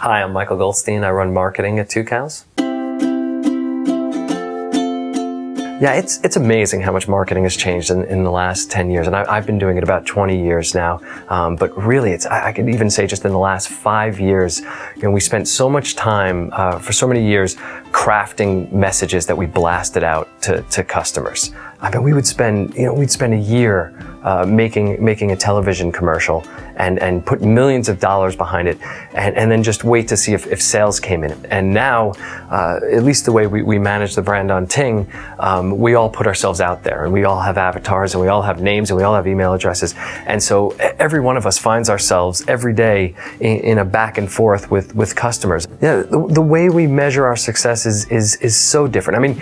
Hi, I'm Michael Goldstein. I run marketing at Tucows. Yeah, it's it's amazing how much marketing has changed in, in the last 10 years. And I, have been doing it about 20 years now. Um, but really, it's I, I could even say just in the last five years, you know, we spent so much time uh, for so many years crafting messages that we blasted out to, to customers. I mean, we would spend, you know, we'd spend a year uh, making making a television commercial and and put millions of dollars behind it, and, and then just wait to see if, if sales came in. And now, uh, at least the way we, we manage the brand on Ting, um, we all put ourselves out there, and we all have avatars, and we all have names, and we all have email addresses, and so every one of us finds ourselves every day in, in a back and forth with with customers. Yeah, the, the way we measure our success is is is so different. I mean,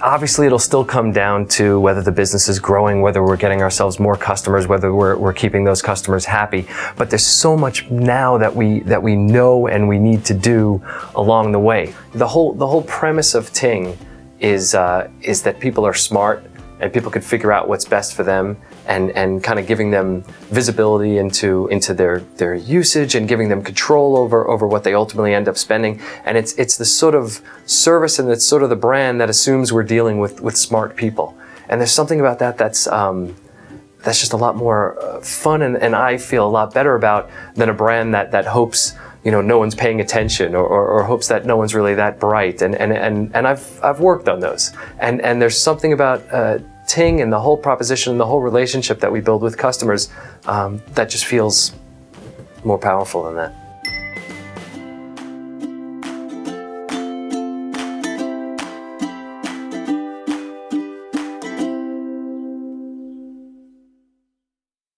obviously, it'll still come down to whether the business is growing, whether we're getting ourselves more customers, whether we're, we're keeping those customers happy. But there's so much now that we that we know and we need to do along the way. The whole the whole premise of Ting is uh, is that people are smart and people can figure out what's best for them and, and kind of giving them visibility into, into their, their usage and giving them control over, over what they ultimately end up spending. And it's, it's the sort of service and it's sort of the brand that assumes we're dealing with, with smart people. And there's something about that that's, um, that's just a lot more uh, fun and, and I feel a lot better about than a brand that, that hopes you know, no one's paying attention or, or, or, hopes that no one's really that bright. And, and, and, and I've, I've worked on those. And, and there's something about uh, Ting and the whole proposition and the whole relationship that we build with customers um, that just feels more powerful than that.